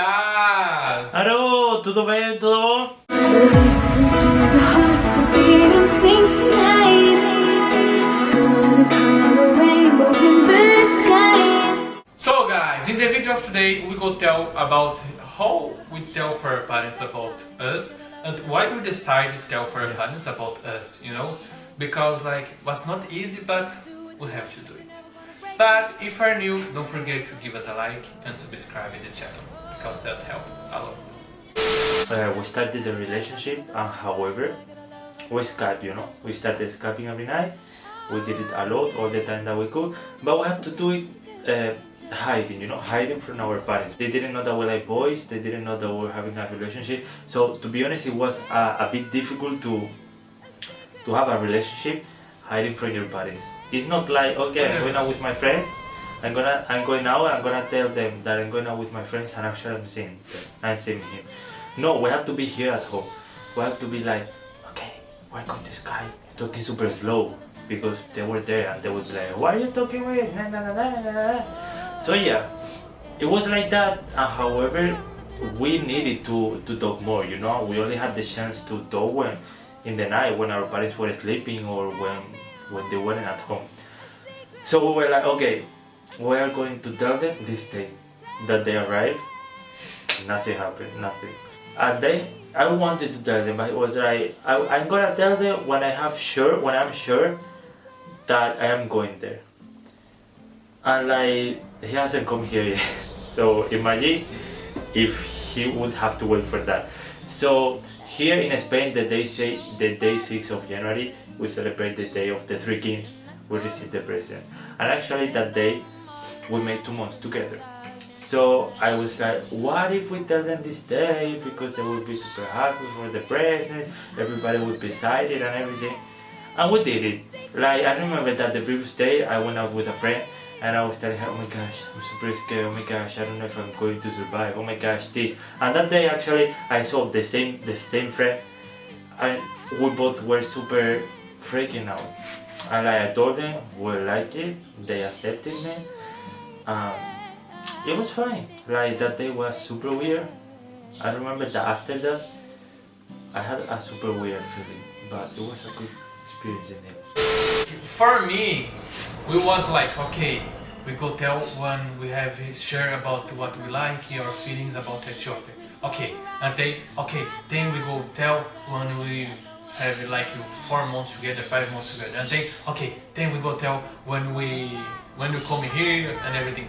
Alô, tudo bem? Tudo bom? So guys, in the video of today we will tell about how we tell for our parents about us and why we decide to tell for our parents about us, you know? Because like, was not easy but we have to do it. But if you're new, don't forget to give us a like and subscribe to the channel because that helps a lot. Uh, we started a relationship and however, we Skype, you know? We started Skyping every night. We did it a lot, all the time that we could. But we had to do it uh, hiding, you know, hiding from our parents. They didn't know that we like boys, they didn't know that we were having a relationship. So to be honest, it was a, a bit difficult to to have a relationship hiding from your parents. It's not like okay, I'm going out with my friends. I'm gonna I'm going out. I'm gonna tell them that I'm going out with my friends and actually I'm seeing them. I'm seeing him. No, we have to be here at home. We have to be like, okay, we're going to Skype, talking super slow because they were there and they would be like, why are you talking with? Nah. So yeah, it was like that. And however, we needed to to talk more. You know, we only had the chance to talk when in the night when our parents were sleeping or when when they weren't at home. So we were like, okay, we are going to tell them this day that they arrived. Nothing happened, nothing. And then I wanted to tell them, but it was like, I, I'm gonna tell them when I have sure, when I'm sure that I am going there. And like, he hasn't come here yet. So imagine if he would have to wait for that. So here in Spain, the day say the day 6 of January, we celebrate the day of the three kings. We receive the present, and actually that day we made two months together. So I was like, what if we tell them this day because they would be super happy for the present, everybody would be excited and everything. And we did it. Like I remember that the previous day I went out with a friend and I was telling her, oh my gosh, I'm super scared, oh my gosh, I don't know if I'm going to survive, oh my gosh, this. And that day actually I saw the same the same friend and we both were super freaking out. And like I told them we like it, they accepted me. Um, it was fine. Like that day was super weird. I remember that after that I had a super weird feeling, but it was a good experience in it. For me, we was like, okay, we go tell when we have share about what we like, our feelings about Ethiopia. Okay, and then, okay, then we go tell when we have like four months together, five months together, and then, okay, then we go tell when we, when you come here and everything.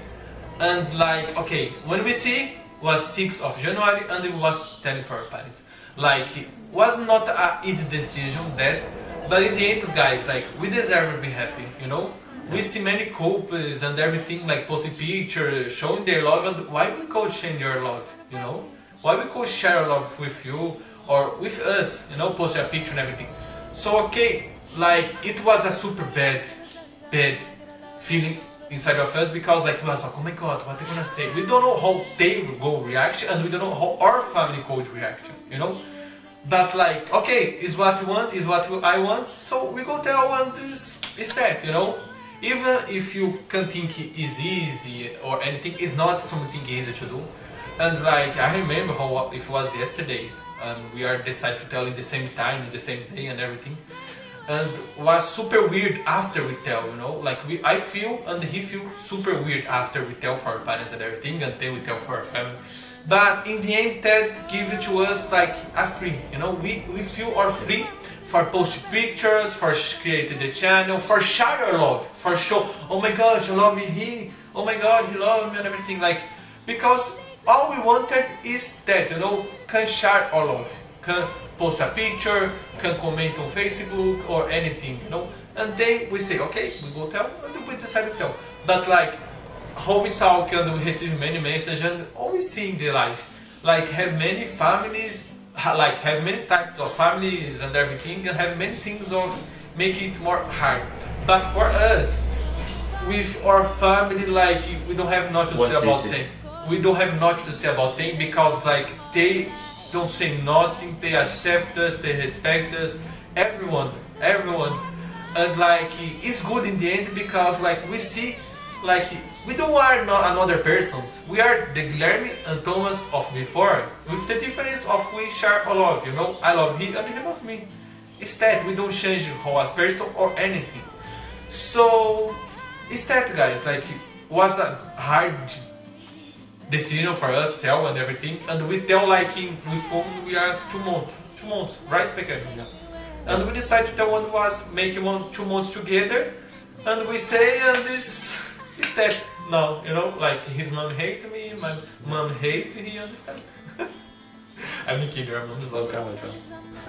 And like, okay, when we see was 6th of January and it was telling for our parents. Like, it was not an easy decision that, but in the end, guys, like, we deserve to be happy, you know? We see many couples and everything, like posting pictures, showing their love, and why we could share your love, you know? Why we could share love with you or with us, you know, post a picture and everything. So, okay, like, it was a super bad, bad feeling inside of us because like we was like, oh my god, what they gonna say? We don't know how they will go react and we don't know how our family could react, you know? But like, okay, is what we want, is what I want, so we go tell one this is that, you know? Even if you can think it's easy or anything, it's not something easy to do. And like, I remember how it was yesterday, and we are decided to tell in the same time, in the same day and everything. And was super weird after we tell, you know, like we, I feel and he feel super weird after we tell for our parents and everything, and then we tell for our family. But in the end, that gives it to us like a free, you know, we, we feel our free for post pictures, for creating the channel, for share your love, for show, oh my god, you love me, he, oh my god, he loves me and everything, like, because all we wanted is that, you know, can share our love, can post a picture, can comment on Facebook or anything, you know. And then we say, okay, we go tell, and we decide to tell. But like, how we talk and we receive many messages and always seeing the life. Like have many families, like have many types of families and everything and have many things of make it more hard. But for us, with our family, like we don't have nothing to say about them. We don't have nothing to say about them because like they don't say nothing, they accept us, they respect us, everyone, everyone. And like, it's good in the end because like we see like we don't are not another persons. We are the Guilherme and Thomas of before, with the difference of we share a love, you know? I love him and he love me. Instead, we don't change how as person or anything. So, instead, guys, like, was a hard decision for us, tell and everything, and we tell like in, we phone we are two months, two months, right, Pequeno? Yeah. And we decide to tell one was making one two months together, and we say and this is that now, you know, like his mom hate me, my mom hate he understand. I'm kidding, our mom's love Come us.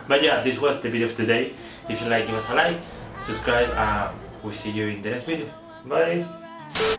But yeah, this was the video of today. If you like, give us a like, subscribe, and we'll see you in the next video. Bye!